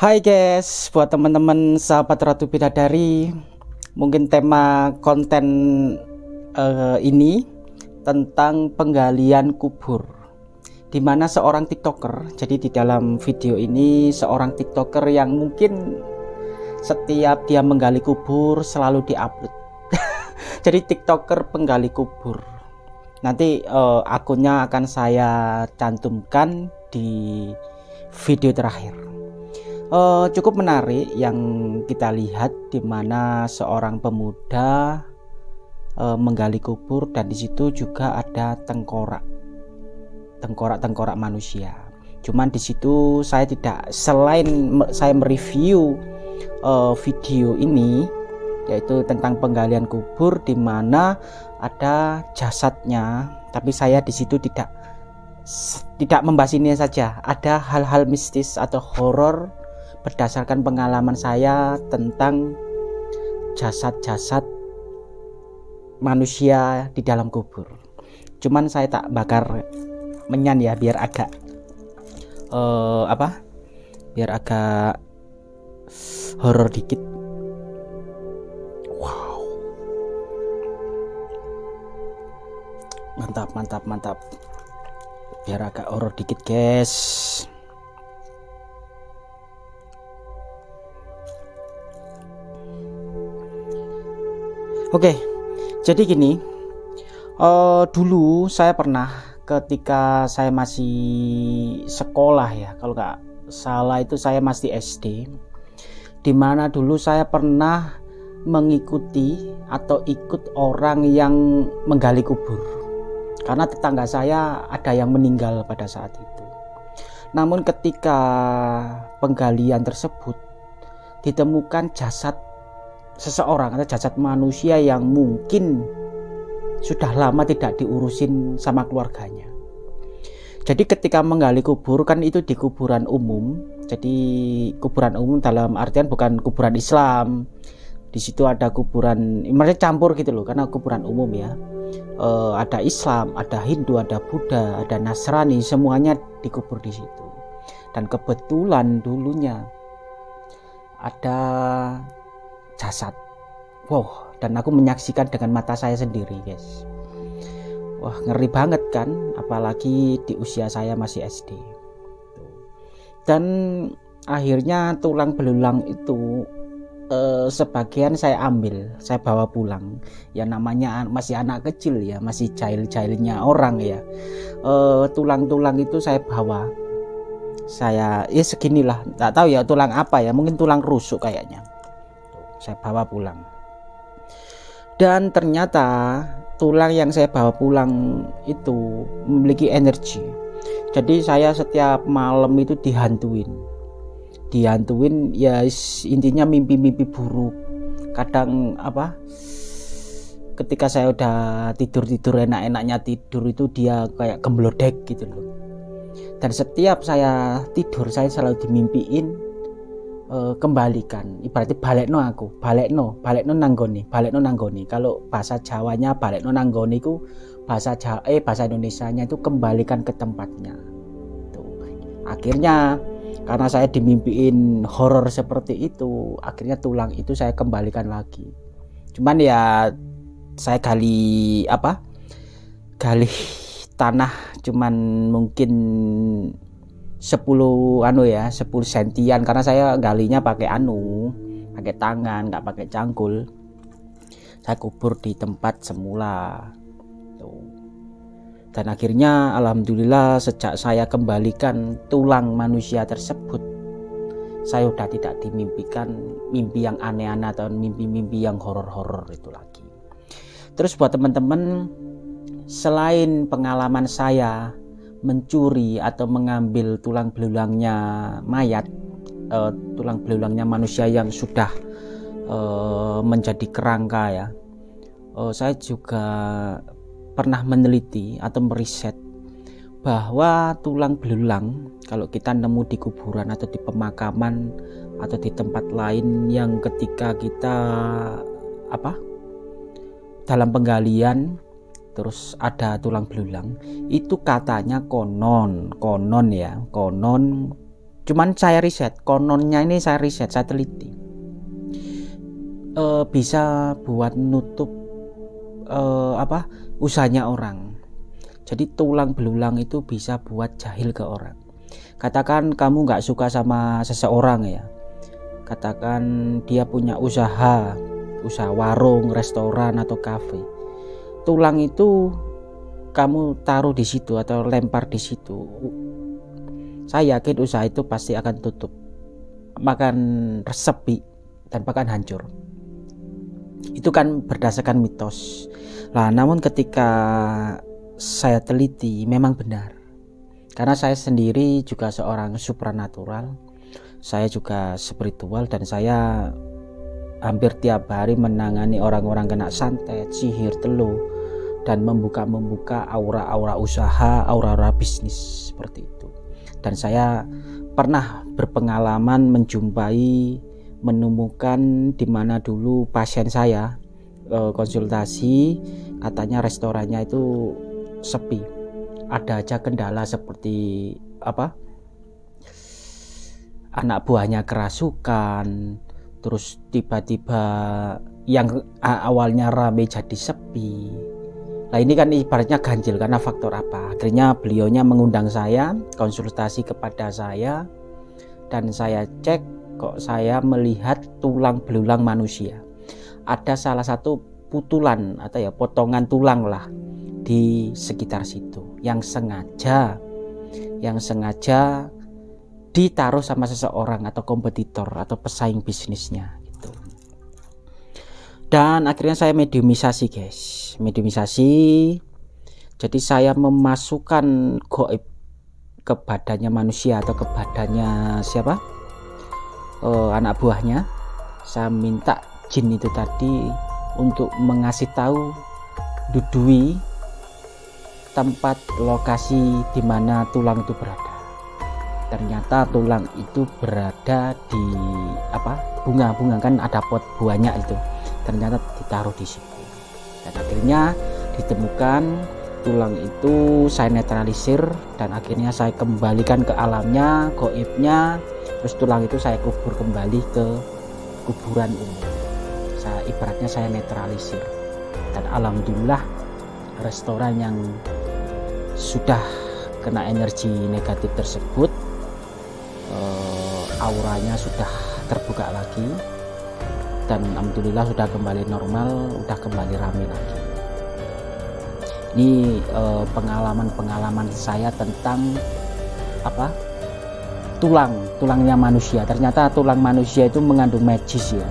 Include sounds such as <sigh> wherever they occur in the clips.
Hai guys, buat teman-teman sahabat Ratu Bidadari, mungkin tema konten uh, ini tentang penggalian kubur. Di mana seorang tiktoker, jadi di dalam video ini seorang tiktoker yang mungkin setiap dia menggali kubur selalu diupload. <laughs> jadi tiktoker penggali kubur. Nanti uh, akunnya akan saya cantumkan di video terakhir uh, cukup menarik yang kita lihat di mana seorang pemuda uh, menggali kubur dan di situ juga ada tengkorak tengkorak-tengkorak manusia. Cuman di situ saya tidak selain saya mereview uh, video ini yaitu tentang penggalian kubur di mana ada jasadnya, tapi saya di situ tidak tidak membahas ini saja. Ada hal-hal mistis atau horor berdasarkan pengalaman saya tentang jasad-jasad manusia di dalam kubur. Cuman saya tak bakar menyan ya biar agak uh, apa? Biar agak horor dikit. Wow. Mantap, mantap, mantap. Biar agak horor dikit, guys. Oke, jadi gini, uh, dulu saya pernah ketika saya masih sekolah ya, kalau nggak salah itu saya masih SD, di mana dulu saya pernah mengikuti atau ikut orang yang menggali kubur, karena tetangga saya ada yang meninggal pada saat itu. Namun ketika penggalian tersebut ditemukan jasad seseorang atau jasad manusia yang mungkin sudah lama tidak diurusin sama keluarganya. Jadi ketika menggali kubur kan itu di kuburan umum. Jadi kuburan umum dalam artian bukan kuburan Islam. Di situ ada kuburan, mereka campur gitu loh karena kuburan umum ya. E, ada Islam, ada Hindu, ada Buddha, ada Nasrani, semuanya dikubur di situ. Dan kebetulan dulunya ada jasad. Wow dan aku menyaksikan dengan mata saya sendiri guys. Wah ngeri banget kan apalagi di usia saya masih SD dan akhirnya tulang belulang itu eh, sebagian saya ambil saya bawa pulang. Ya namanya masih anak kecil ya masih cair-cairnya orang ya. Eh, tulang-tulang itu saya bawa. Saya ya seginilah tak tahu ya tulang apa ya mungkin tulang rusuk kayaknya saya bawa pulang. Dan ternyata tulang yang saya bawa pulang itu memiliki energi. Jadi saya setiap malam itu dihantuin. Dihantuin ya intinya mimpi-mimpi buruk. Kadang apa ketika saya udah tidur-tidur enak-enaknya tidur itu dia kayak gemblodek gitu loh. Dan setiap saya tidur saya selalu dimimpiin uh, kembalikan. Ibaratnya balik no aku balik no balik no nanggoni balik no nanggoni kalau bahasa Jawanya balik no nanggoni ku bahasa Jawa eh bahasa Indonesia nya itu kembalikan ke tempatnya. Tuh. Akhirnya karena saya dimimpiin horor seperti itu akhirnya tulang itu saya kembalikan lagi. Cuman ya saya gali apa? Gali tanah cuman mungkin 10 anu ya 10 sentian. Karena saya galinya pakai anu pakai tangan nggak pakai cangkul saya kubur di tempat semula. Tuh. Dan akhirnya alhamdulillah sejak saya kembalikan tulang manusia tersebut saya udah tidak dimimpikan mimpi yang aneh-aneh atau mimpi-mimpi yang horor-horor itu lagi. Terus buat teman-teman selain pengalaman saya mencuri atau mengambil tulang belulangnya mayat uh, tulang belulangnya manusia yang sudah uh, menjadi kerangka ya. Uh, saya juga pernah meneliti atau meriset bahwa tulang belulang kalau kita nemu di kuburan atau di pemakaman atau di tempat lain yang ketika kita apa dalam penggalian terus ada tulang belulang. Itu katanya konon konon ya konon. Cuman saya riset kononnya ini saya riset saya teliti. E, bisa buat nutup e, apa usahanya orang. Jadi tulang belulang itu bisa buat jahil ke orang. Katakan kamu nggak suka sama seseorang ya. Katakan dia punya usaha usaha warung restoran atau kafe tulang itu kamu taruh di situ atau lempar di situ. Saya yakin usaha itu pasti akan tutup. Makan resepi dan bahkan hancur. Itu kan berdasarkan mitos. Lah namun ketika saya teliti memang benar. Karena saya sendiri juga seorang supranatural saya juga spiritual dan saya hampir tiap hari menangani orang-orang kena santet, sihir, teluh dan membuka-membuka aura-aura usaha, aura-aura bisnis seperti itu. Dan saya pernah berpengalaman menjumpai menemukan di mana dulu pasien saya eh, konsultasi katanya restorannya itu sepi. Ada aja kendala seperti apa? Anak buahnya kerasukan, terus tiba-tiba yang awalnya rame jadi sepi Nah ini kan ibaratnya ganjil karena faktor apa? Akhirnya beliaunya mengundang saya, konsultasi kepada saya, dan saya cek kok saya melihat tulang belulang manusia. Ada salah satu putulan atau ya potongan tulang lah di sekitar situ yang sengaja yang sengaja ditaruh sama seseorang atau kompetitor atau pesaing bisnisnya gitu. Dan akhirnya saya mediumisasi guys. Mediumisasi. Jadi saya memasukkan goib ke badannya manusia atau ke badannya siapa? Uh, anak buahnya. Saya minta jin itu tadi untuk mengasih tahu Dudui tempat lokasi di mana tulang itu berada ternyata tulang itu berada di apa bunga-bunga kan ada pot buahnya itu. Ternyata ditaruh di situ. Dan akhirnya ditemukan tulang itu saya netralisir dan akhirnya saya kembalikan ke alamnya goibnya. Terus tulang itu saya kubur kembali ke kuburan umum. Saya ibaratnya saya netralisir. Dan alhamdulillah restoran yang sudah kena energi negatif tersebut auranya sudah terbuka lagi dan alhamdulillah sudah kembali normal sudah kembali ramai lagi. Ini eh, pengalaman-pengalaman saya tentang apa tulang tulangnya manusia. Ternyata tulang manusia itu mengandung magis ya.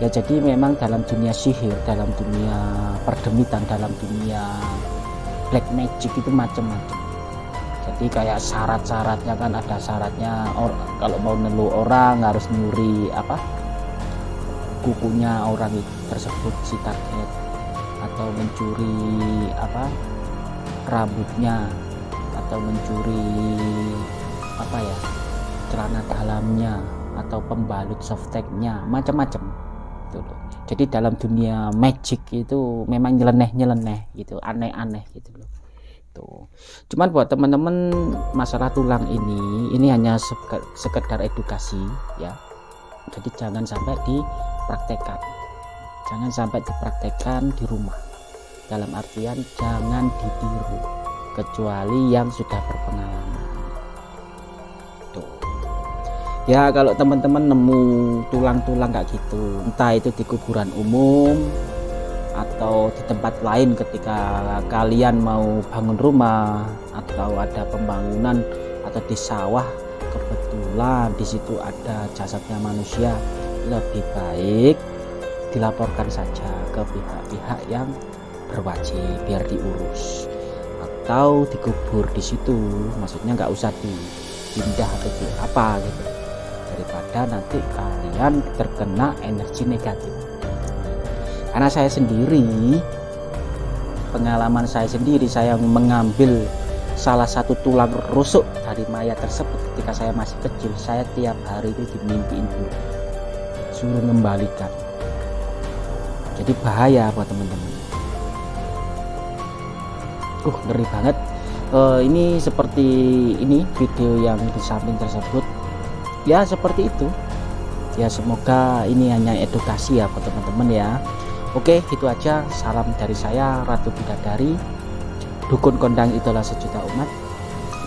Ya jadi memang dalam dunia sihir dalam dunia perdemitan dalam dunia black magic itu macam-macam jadi kayak syarat-syaratnya kan ada syaratnya or, kalau mau nelu orang harus nyuri apa kukunya orang tersebut si target. Atau mencuri apa rambutnya. Atau mencuri apa ya celana dalamnya. Atau pembalut softteknya. Macam-macam gitu jadi dalam dunia magic itu memang nyeleneh-nyeleneh gitu aneh-aneh gitu loh tuh cuman buat teman-teman masalah tulang ini ini hanya sekedar edukasi ya. Jadi jangan sampai dipraktekkan jangan sampai dipraktekkan di rumah. Dalam artian jangan ditiru kecuali yang sudah berpengalaman. Tuh. Ya kalau teman-teman nemu tulang-tulang kayak gitu entah itu di kuburan umum atau di tempat lain ketika kalian mau bangun rumah atau ada pembangunan atau di sawah kebetulan di situ ada jasadnya manusia. Lebih baik dilaporkan saja ke pihak-pihak yang berwajib biar diurus atau dikubur di situ. Maksudnya nggak usah dipindah atau di apa gitu. Daripada nanti kalian terkena energi negatif karena saya sendiri pengalaman saya sendiri saya mengambil salah satu tulang rusuk dari mayat tersebut ketika saya masih kecil. Saya tiap hari itu dimimpiin dulu suruh mengembalikan jadi bahaya buat teman-teman. Uh ngeri banget. Uh, ini seperti ini video yang di samping tersebut. Ya seperti itu. Ya semoga ini hanya edukasi ya buat teman-teman ya oke itu aja. Salam dari saya Ratu Bidadari. Dukun kondang itulah sejuta umat.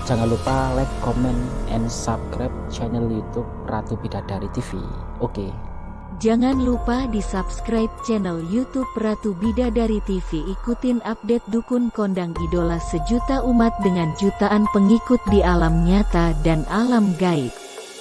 Jangan lupa like comment and subscribe channel youtube Ratu Bidadari TV oke. Jangan lupa di subscribe channel YouTube Ratu Bidadari TV. Ikutin update dukun kondang idola sejuta umat dengan jutaan pengikut di alam nyata dan alam gaib.